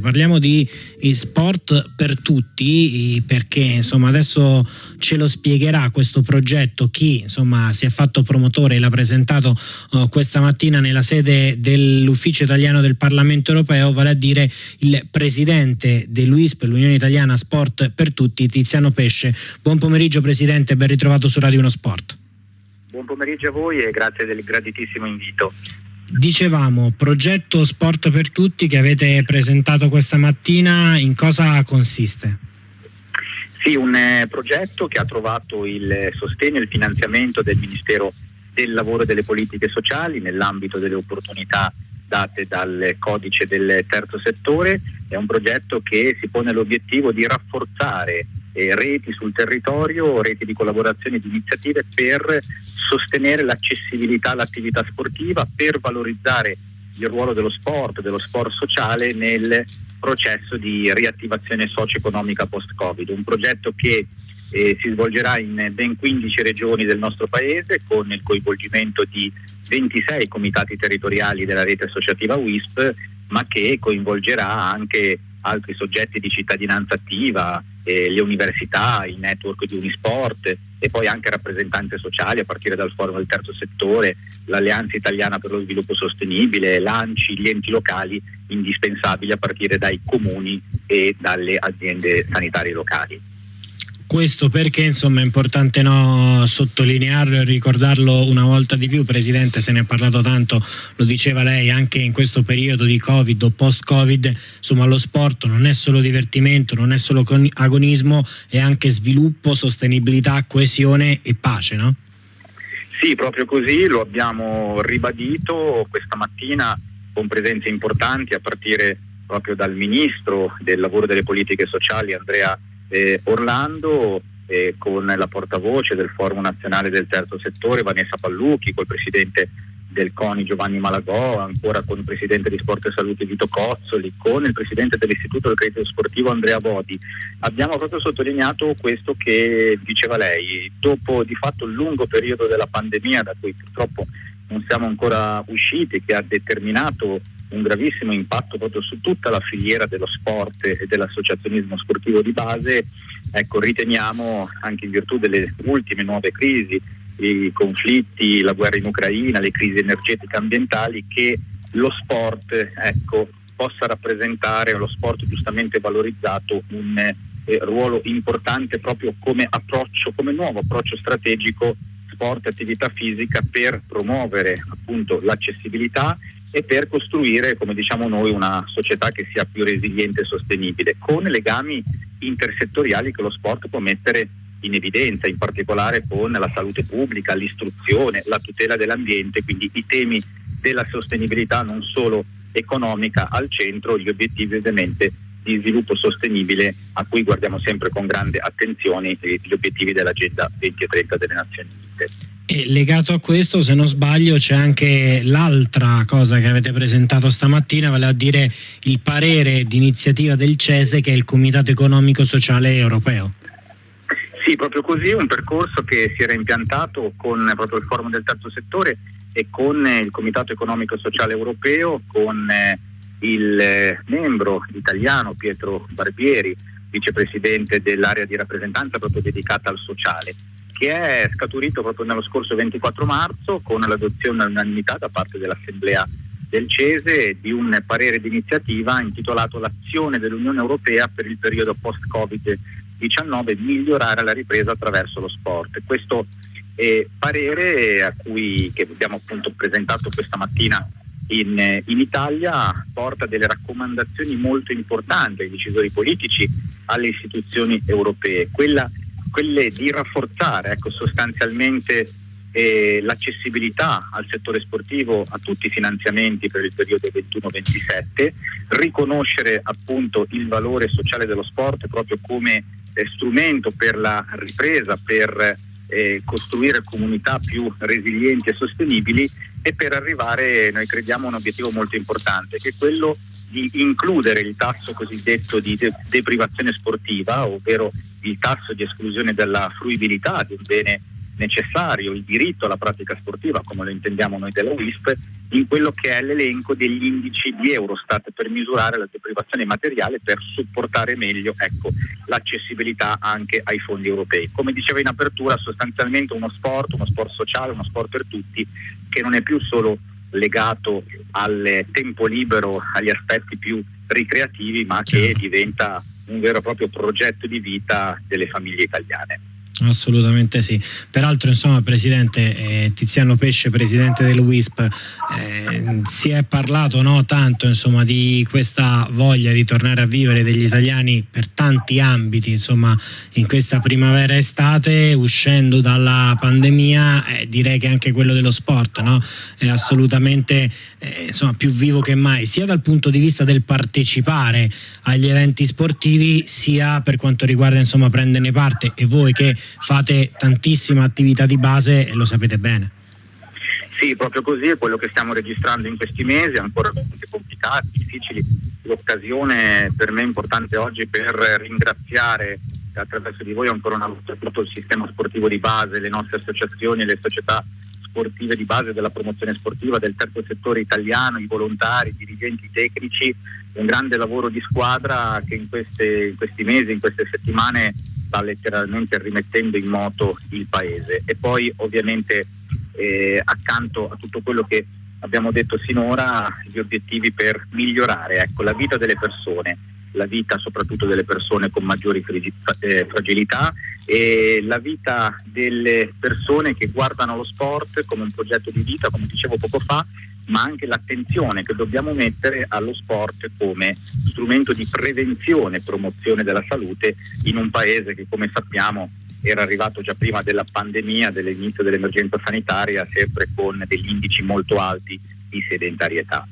Parliamo di sport per tutti perché insomma adesso ce lo spiegherà questo progetto chi insomma si è fatto promotore e l'ha presentato uh, questa mattina nella sede dell'ufficio italiano del Parlamento europeo vale a dire il presidente dell'UISP, l'Unione Italiana Sport per Tutti, Tiziano Pesce. Buon pomeriggio Presidente, ben ritrovato su Radio 1 Sport. Buon pomeriggio a voi e grazie del graditissimo invito. Dicevamo, progetto Sport per Tutti che avete presentato questa mattina, in cosa consiste? Sì, un eh, progetto che ha trovato il sostegno e il finanziamento del Ministero del Lavoro e delle Politiche Sociali nell'ambito delle opportunità date dal codice del terzo settore. È un progetto che si pone l'obiettivo di rafforzare eh, reti sul territorio, reti di collaborazione e di iniziative per sostenere l'accessibilità all'attività sportiva, per valorizzare il ruolo dello sport, dello sport sociale nel processo di riattivazione socio-economica post-Covid. Un progetto che eh, si svolgerà in ben 15 regioni del nostro paese con il coinvolgimento di 26 comitati territoriali della rete associativa WISP, ma che coinvolgerà anche altri soggetti di cittadinanza attiva, eh, le università, il network di Unisport e poi anche rappresentanze sociali a partire dal forum del terzo settore, l'Alleanza Italiana per lo Sviluppo Sostenibile, l'ANCI, gli enti locali indispensabili a partire dai comuni e dalle aziende sanitarie locali questo perché insomma è importante no, sottolinearlo e ricordarlo una volta di più, Presidente se ne è parlato tanto, lo diceva lei anche in questo periodo di Covid o post-Covid, insomma lo sport non è solo divertimento, non è solo agonismo, è anche sviluppo, sostenibilità, coesione e pace, no? Sì, proprio così, lo abbiamo ribadito questa mattina con presenze importanti a partire proprio dal Ministro del Lavoro e delle Politiche Sociali Andrea eh, Orlando eh, con la portavoce del Forum Nazionale del Terzo Settore Vanessa Pallucchi, col presidente del CONI Giovanni Malagò, ancora con il presidente di Sport e Salute Vito Cozzoli, con il presidente dell'Istituto del Credito Sportivo Andrea Bodi. Abbiamo proprio sottolineato questo che diceva lei, dopo di fatto il lungo periodo della pandemia da cui purtroppo non siamo ancora usciti, che ha determinato un gravissimo impatto proprio su tutta la filiera dello sport e dell'associazionismo sportivo di base, ecco, riteniamo anche in virtù delle ultime nuove crisi, i conflitti, la guerra in Ucraina, le crisi energetiche ambientali, che lo sport ecco, possa rappresentare, lo sport giustamente valorizzato, un eh, ruolo importante proprio come approccio, come nuovo approccio strategico sport e attività fisica per promuovere appunto l'accessibilità e per costruire, come diciamo noi, una società che sia più resiliente e sostenibile, con legami intersettoriali che lo sport può mettere in evidenza, in particolare con la salute pubblica, l'istruzione, la tutela dell'ambiente, quindi i temi della sostenibilità non solo economica al centro, gli obiettivi ovviamente di sviluppo sostenibile a cui guardiamo sempre con grande attenzione gli obiettivi dell'Agenda 2030 delle Nazioni Unite. E legato a questo, se non sbaglio, c'è anche l'altra cosa che avete presentato stamattina, vale a dire il parere d'iniziativa del CESE, che è il Comitato Economico Sociale Europeo. Sì, proprio così, un percorso che si era impiantato con proprio il forum del terzo settore e con il Comitato Economico Sociale Europeo, con eh, il eh, membro italiano Pietro Barbieri, vicepresidente dell'area di rappresentanza proprio dedicata al sociale che è scaturito proprio nello scorso 24 marzo con l'adozione all'unanimità da parte dell'Assemblea del CESE di un parere d'iniziativa intitolato L'azione dell'Unione Europea per il periodo post-Covid-19 migliorare la ripresa attraverso lo sport. Questo eh, parere a cui, che abbiamo appunto presentato questa mattina in, in, Italia porta delle raccomandazioni molto importanti ai decisori politici, alle istituzioni europee. Quella quelle di rafforzare ecco, sostanzialmente eh, l'accessibilità al settore sportivo a tutti i finanziamenti per il periodo 21-27, riconoscere appunto il valore sociale dello sport proprio come eh, strumento per la ripresa, per eh, costruire comunità più resilienti e sostenibili e per arrivare, noi crediamo, a un obiettivo molto importante, che è quello di includere il tasso cosiddetto di deprivazione sportiva, ovvero il tasso di esclusione della fruibilità di un bene necessario il diritto alla pratica sportiva, come lo intendiamo noi della WISP, in quello che è l'elenco degli indici di Eurostat per misurare la deprivazione materiale per supportare meglio ecco, l'accessibilità anche ai fondi europei. Come diceva in apertura, sostanzialmente uno sport, uno sport sociale, uno sport per tutti, che non è più solo legato al tempo libero, agli aspetti più ricreativi, ma che certo. diventa un vero e proprio progetto di vita delle famiglie italiane. Assolutamente sì. Peraltro, insomma, Presidente eh, Tiziano Pesce, Presidente del WISP, eh, si è parlato no, tanto insomma, di questa voglia di tornare a vivere degli italiani per tanti ambiti, insomma, in questa primavera-estate, uscendo dalla pandemia, eh, direi che anche quello dello sport no? è assolutamente eh, insomma, più vivo che mai, sia dal punto di vista del partecipare agli eventi sportivi, sia per quanto riguarda insomma, prenderne parte e voi che fate tantissima attività di base e lo sapete bene. Sì, proprio così è quello che stiamo registrando in questi mesi, ancora complicati, difficili. L'occasione per me importante oggi per ringraziare attraverso di voi ancora una volta tutto il sistema sportivo di base, le nostre associazioni, le società sportive di base della promozione sportiva del terzo settore italiano, i volontari, i dirigenti tecnici, un grande lavoro di squadra che in, queste, in questi mesi, in queste settimane sta letteralmente rimettendo in moto il paese. E poi ovviamente eh, accanto a tutto quello che abbiamo detto sinora gli obiettivi per migliorare ecco, la vita delle persone, la vita soprattutto delle persone con maggiori eh, fragilità e la vita delle persone che guardano lo sport come un progetto di vita, come dicevo poco fa, ma anche l'attenzione che dobbiamo mettere allo sport come strumento di prevenzione e promozione della salute in un paese che come sappiamo era arrivato già prima della pandemia, dell'inizio dell'emergenza sanitaria, sempre con degli indici molto alti di sedentarietà.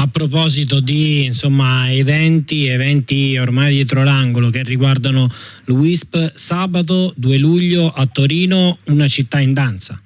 A proposito di insomma, eventi, eventi ormai dietro l'angolo che riguardano l'UISP, sabato 2 luglio a Torino, una città in danza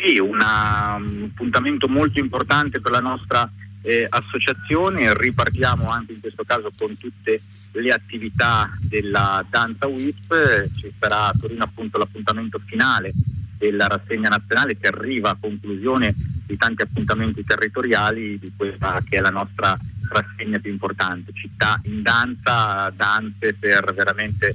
sì, un appuntamento molto importante per la nostra eh, associazione, ripartiamo anche in questo caso con tutte le attività della danza WIP, ci sarà a Torino appunto l'appuntamento finale della rassegna nazionale che arriva a conclusione di tanti appuntamenti territoriali di questa che è la nostra rassegna più importante, città in danza, danze per veramente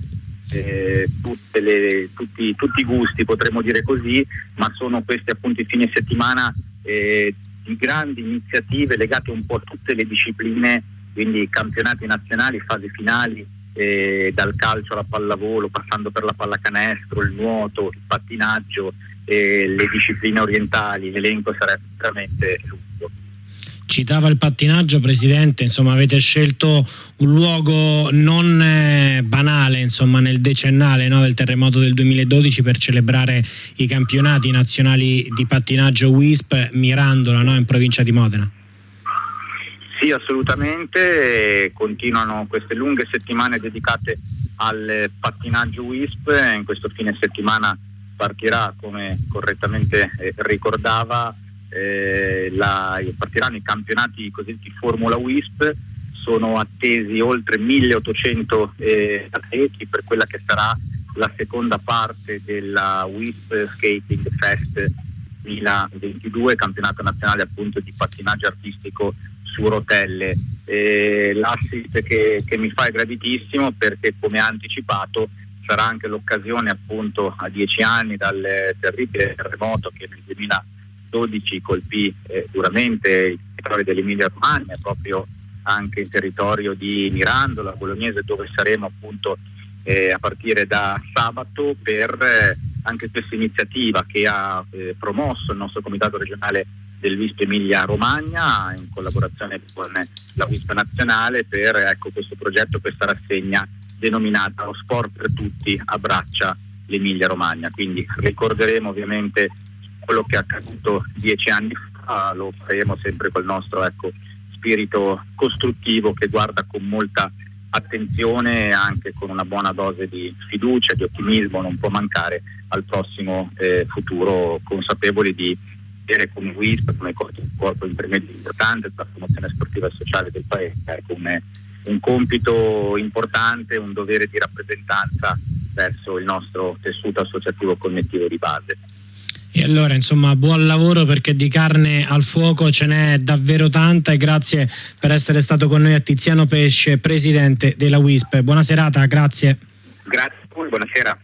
eh, le, tutti, tutti, i gusti, potremmo dire così, ma sono questi appunto i fine settimana eh, di grandi iniziative legate un po' a tutte le discipline, quindi campionati nazionali, fasi finali, eh, dal calcio alla pallavolo, passando per la pallacanestro, il nuoto, il pattinaggio, le discipline orientali, l'elenco sarebbe veramente lungo. Citava il pattinaggio, Presidente, insomma avete scelto un luogo non eh, banale insomma, nel decennale no, del terremoto del 2012 per celebrare i campionati nazionali di pattinaggio WISP Mirandola no, in provincia di Modena. Sì, assolutamente, continuano queste lunghe settimane dedicate al pattinaggio WISP, in questo fine settimana partirà, come correttamente eh, ricordava, eh, la, partiranno i campionati cosiddetti Formula WISP, sono attesi oltre 1800 eh, atleti per quella che sarà la seconda parte della WISP Skating Fest 2022, campionato nazionale appunto di pattinaggio artistico su rotelle. Eh, l'assist che, che mi fa è graditissimo perché come anticipato sarà anche l'occasione appunto a dieci anni dal terribile terremoto che nel 2000 12 colpì eh, duramente il territorio dell'Emilia Romagna, proprio anche il territorio di Mirandola, Bolognese, dove saremo appunto eh, a partire da sabato per eh, anche questa iniziativa che ha eh, promosso il nostro comitato regionale del WISP Emilia Romagna in collaborazione con la WISP nazionale per ecco, questo progetto, questa rassegna denominata Lo sport per tutti abbraccia l'Emilia Romagna. Quindi ricorderemo ovviamente quello che è accaduto dieci anni fa lo faremo sempre col nostro ecco, spirito costruttivo che guarda con molta attenzione e anche con una buona dose di fiducia, di ottimismo, non può mancare al prossimo eh, futuro, consapevoli di avere come WISP, come corpo intermedio importante per la promozione sportiva e sociale del Paese, come un compito importante, un dovere di rappresentanza verso il nostro tessuto associativo connettivo di base. E allora insomma buon lavoro perché di carne al fuoco ce n'è davvero tanta e grazie per essere stato con noi a Tiziano Pesce, presidente della WISP. Buona serata, grazie. Grazie a voi, buonasera.